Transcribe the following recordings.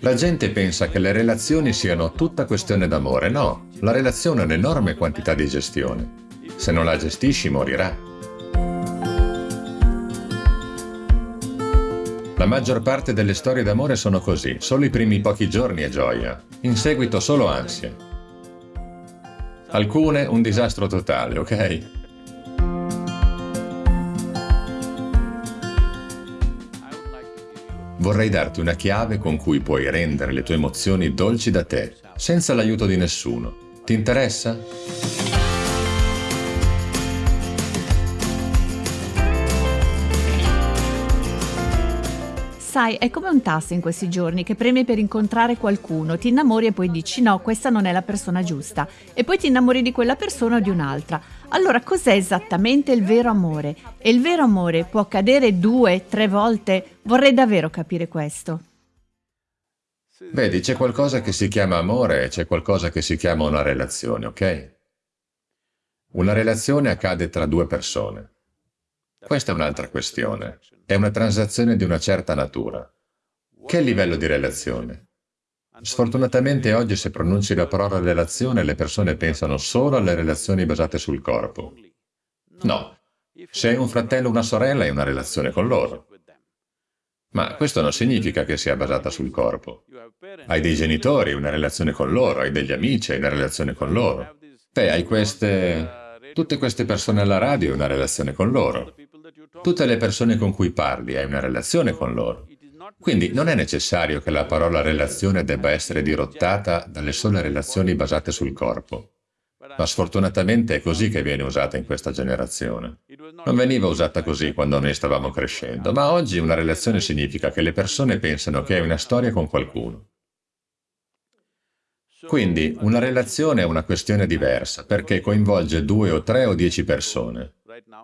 La gente pensa che le relazioni siano tutta questione d'amore. No, la relazione è un'enorme quantità di gestione. Se non la gestisci morirà. La maggior parte delle storie d'amore sono così, solo i primi pochi giorni è gioia, in seguito solo ansia. Alcune un disastro totale, ok? Vorrei darti una chiave con cui puoi rendere le tue emozioni dolci da te, senza l'aiuto di nessuno. Ti interessa? Sai, è come un tasto in questi giorni che premi per incontrare qualcuno, ti innamori e poi dici no, questa non è la persona giusta, e poi ti innamori di quella persona o di un'altra. Allora, cos'è esattamente il vero amore? E il vero amore può accadere due, tre volte? Vorrei davvero capire questo. Vedi, c'è qualcosa che si chiama amore e c'è qualcosa che si chiama una relazione, ok? Una relazione accade tra due persone. Questa è un'altra questione. È una transazione di una certa natura. Che livello di relazione? Sfortunatamente oggi se pronunci la parola relazione le persone pensano solo alle relazioni basate sul corpo. No, se hai un fratello o una sorella hai una relazione con loro. Ma questo non significa che sia basata sul corpo. Hai dei genitori, una relazione con loro, hai degli amici, hai una relazione con loro. Beh, hai queste... Tutte queste persone alla radio una relazione con loro. Tutte le persone con cui parli hai una relazione con loro. Quindi non è necessario che la parola relazione debba essere dirottata dalle sole relazioni basate sul corpo. Ma sfortunatamente è così che viene usata in questa generazione. Non veniva usata così quando noi stavamo crescendo, ma oggi una relazione significa che le persone pensano che hai una storia con qualcuno. Quindi una relazione è una questione diversa, perché coinvolge due o tre o dieci persone.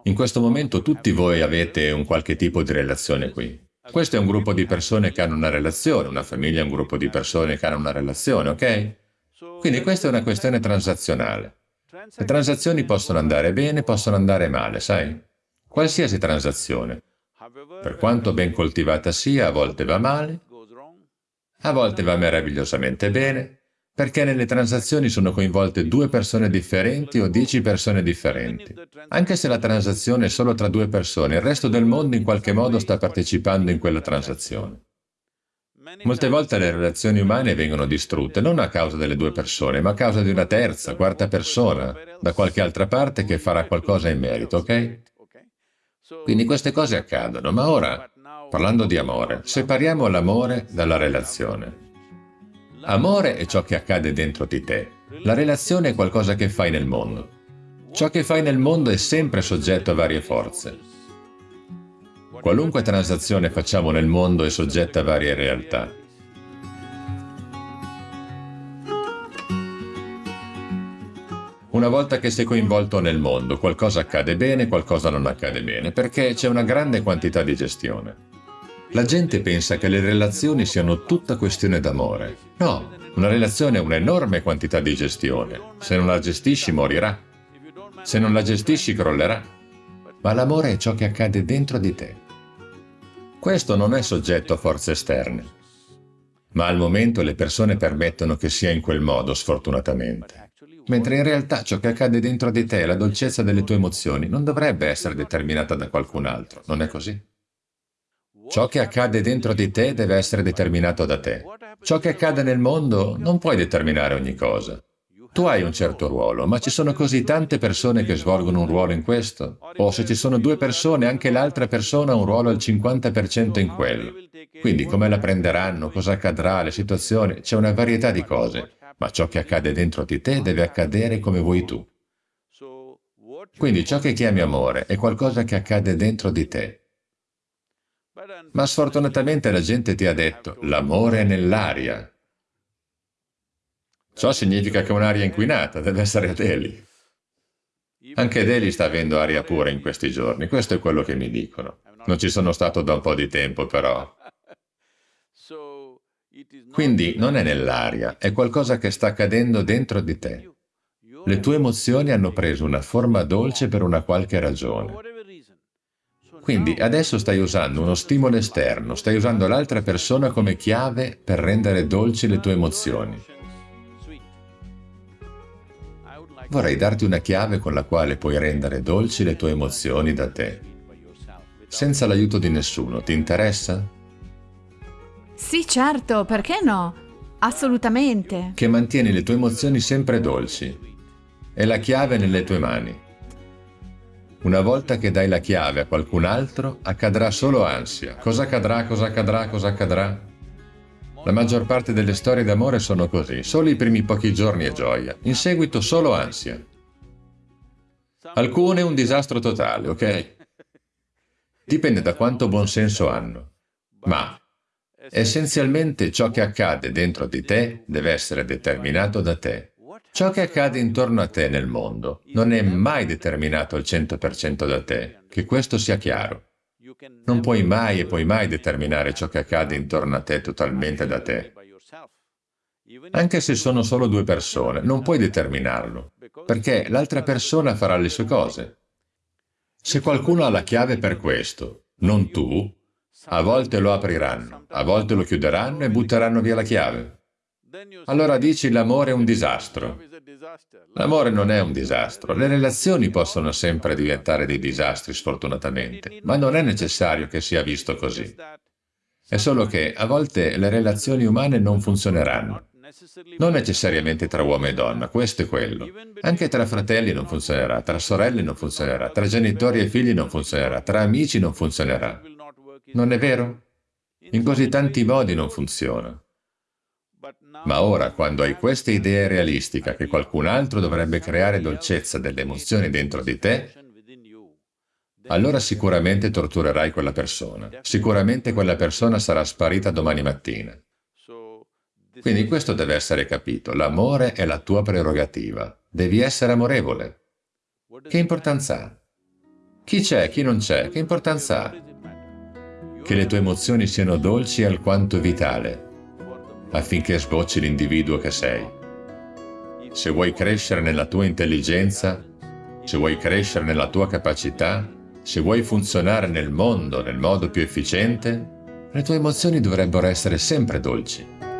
In questo momento tutti voi avete un qualche tipo di relazione qui. Questo è un gruppo di persone che hanno una relazione, una famiglia è un gruppo di persone che hanno una relazione, ok? Quindi questa è una questione transazionale. Le transazioni possono andare bene, possono andare male, sai? Qualsiasi transazione, per quanto ben coltivata sia, a volte va male, a volte va meravigliosamente bene, perché nelle transazioni sono coinvolte due persone differenti o dieci persone differenti. Anche se la transazione è solo tra due persone, il resto del mondo in qualche modo sta partecipando in quella transazione. Molte volte le relazioni umane vengono distrutte non a causa delle due persone, ma a causa di una terza, quarta persona, da qualche altra parte che farà qualcosa in merito, ok? Quindi queste cose accadono, ma ora, parlando di amore, separiamo l'amore dalla relazione. Amore è ciò che accade dentro di te. La relazione è qualcosa che fai nel mondo. Ciò che fai nel mondo è sempre soggetto a varie forze. Qualunque transazione facciamo nel mondo è soggetta a varie realtà. Una volta che sei coinvolto nel mondo, qualcosa accade bene, qualcosa non accade bene, perché c'è una grande quantità di gestione. La gente pensa che le relazioni siano tutta questione d'amore. No, una relazione è un'enorme quantità di gestione. Se non la gestisci morirà. Se non la gestisci crollerà. Ma l'amore è ciò che accade dentro di te. Questo non è soggetto a forze esterne. Ma al momento le persone permettono che sia in quel modo, sfortunatamente. Mentre in realtà ciò che accade dentro di te, la dolcezza delle tue emozioni, non dovrebbe essere determinata da qualcun altro, non è così? Ciò che accade dentro di te deve essere determinato da te. Ciò che accade nel mondo non puoi determinare ogni cosa. Tu hai un certo ruolo, ma ci sono così tante persone che svolgono un ruolo in questo? O se ci sono due persone, anche l'altra persona ha un ruolo al 50% in quello. Quindi come la prenderanno, cosa accadrà, le situazioni, c'è una varietà di cose, ma ciò che accade dentro di te deve accadere come vuoi tu. Quindi ciò che chiami amore è qualcosa che accade dentro di te, ma sfortunatamente la gente ti ha detto, l'amore è nell'aria. Ciò significa che un'aria inquinata deve essere a Delhi. Anche Delhi sta avendo aria pura in questi giorni, questo è quello che mi dicono. Non ci sono stato da un po' di tempo, però. Quindi non è nell'aria, è qualcosa che sta accadendo dentro di te. Le tue emozioni hanno preso una forma dolce per una qualche ragione. Quindi adesso stai usando uno stimolo esterno, stai usando l'altra persona come chiave per rendere dolci le tue emozioni. Vorrei darti una chiave con la quale puoi rendere dolci le tue emozioni da te. Senza l'aiuto di nessuno, ti interessa? Sì, certo, perché no? Assolutamente. Che mantieni le tue emozioni sempre dolci. È la chiave nelle tue mani. Una volta che dai la chiave a qualcun altro, accadrà solo ansia. Cosa accadrà, cosa accadrà, cosa accadrà? La maggior parte delle storie d'amore sono così, solo i primi pochi giorni è gioia, in seguito solo ansia. Alcune un disastro totale, ok? Dipende da quanto buon senso hanno. Ma essenzialmente ciò che accade dentro di te deve essere determinato da te. Ciò che accade intorno a te nel mondo non è mai determinato al 100% da te, che questo sia chiaro. Non puoi mai e puoi mai determinare ciò che accade intorno a te totalmente da te. Anche se sono solo due persone, non puoi determinarlo, perché l'altra persona farà le sue cose. Se qualcuno ha la chiave per questo, non tu, a volte lo apriranno, a volte lo chiuderanno e butteranno via la chiave. Allora dici l'amore è un disastro. L'amore non è un disastro. Le relazioni possono sempre diventare dei disastri, sfortunatamente, ma non è necessario che sia visto così. È solo che a volte le relazioni umane non funzioneranno. Non necessariamente tra uomo e donna, questo è quello. Anche tra fratelli non funzionerà, tra sorelle non funzionerà, tra genitori e figli non funzionerà, tra amici non funzionerà. Non è vero? In così tanti modi non funziona. Ma ora, quando hai questa idea realistica che qualcun altro dovrebbe creare dolcezza delle emozioni dentro di te, allora sicuramente torturerai quella persona. Sicuramente quella persona sarà sparita domani mattina. Quindi questo deve essere capito. L'amore è la tua prerogativa. Devi essere amorevole. Che importanza ha? Chi c'è, chi non c'è, che importanza ha? Che le tue emozioni siano dolci è alquanto vitale affinché sbocci l'individuo che sei. Se vuoi crescere nella tua intelligenza, se vuoi crescere nella tua capacità, se vuoi funzionare nel mondo nel modo più efficiente, le tue emozioni dovrebbero essere sempre dolci.